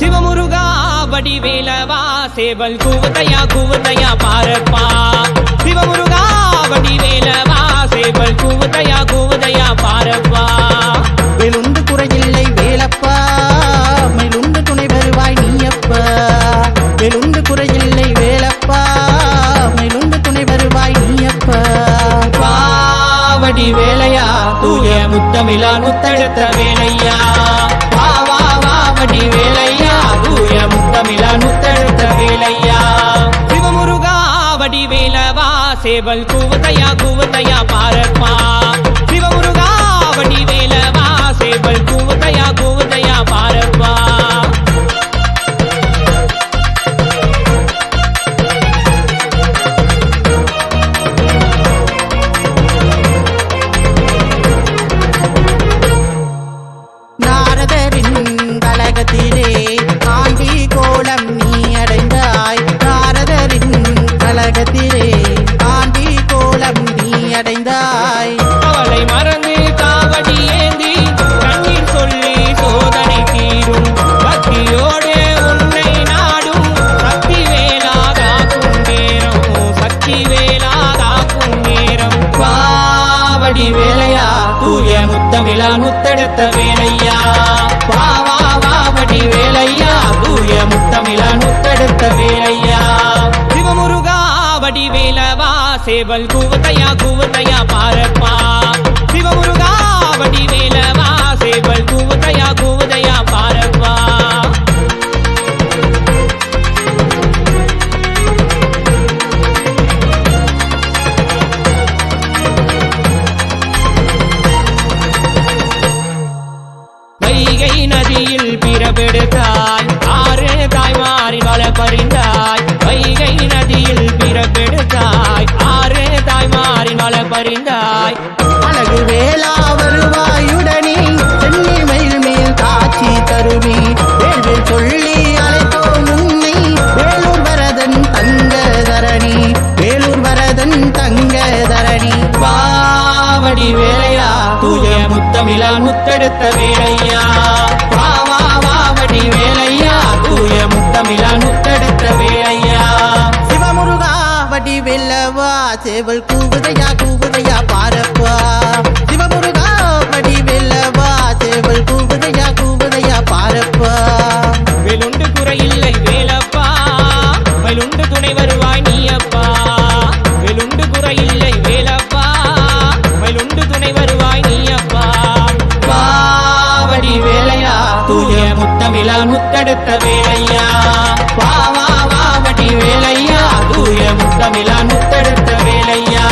சிவமுருகா வடிவேலவா சேவல் கூவதையா கூவதையா பாரப்பா. சிவமுருகா வடிவேலவா சேவல் கூவதையா கூவதையா பாரப்பா. வேலுண்டு குறையில்லை வேலப்பா மயிலுண்டு துணை வருவாய் நீயப்பா. வேலுண்டு குறையில்லை வேலப்பா மயிலுண்டு துணை வருவாய் நீயப்பா. பாவடி வேலையா தூய முத்தமிழா முத்தெடுத்த வேலையா. வடி வேலவா சேவல் கூவதையா கூவதையா பாரப்பா. சிவமுருகா வடி சேவல் கூவதையா கூவதையா பாரப்பா. நாரதரின் கலகத்திலே பாவடி வேலையா? தூய முத்தமிழா முத்தெடுத்த வேலையா? வா வா வாவடி வேலையா? தூய முத்தமிழா முத்தெடுத்த வேலையா? சிவமுருகா வடி வேலவா? சேவல் கூவத்தையா கூவத்தையா பாரப்பா. சிவமுருகா வடி வேலவா? அறிந்தாய். அழகு வேளா வருவாயுடனே சென்னி மயில் மேல் காட்சி தருவி வேள்வில் சொல்லி அழைத்தோ உன்னை வேலூர் வரதன் தங்க தரணி வேலூர் வரதன் தங்க தரணி பாவடி வேலையா தூய முத்தமிழா முத்தெடுத்த வேலையா. வா வா வாவடி வேலையா. சேவல் கூவுதையா கூவுதையா பாரப்பா. சிவமுருகா படி வெல்லவா. சேவல் கூவுதையா கூவுதையா பாரப்பா. வேலுண்டு குறையில்லை வேலப்பா. மயிலுண்டு துணை வருவாய் நீயப்பா. வேலுண்டு குறையில்லை வேலப்பா. மயிலுண்டு துணை வருவாய் நீயப்பா. பாவடி வேலையா தூய முத்தமிழால் முத்தெடுத்த வேலையா. பாவா பாவடி வேலையா. உயவும் தமிழான் முத்தெடுத்த வேலையா?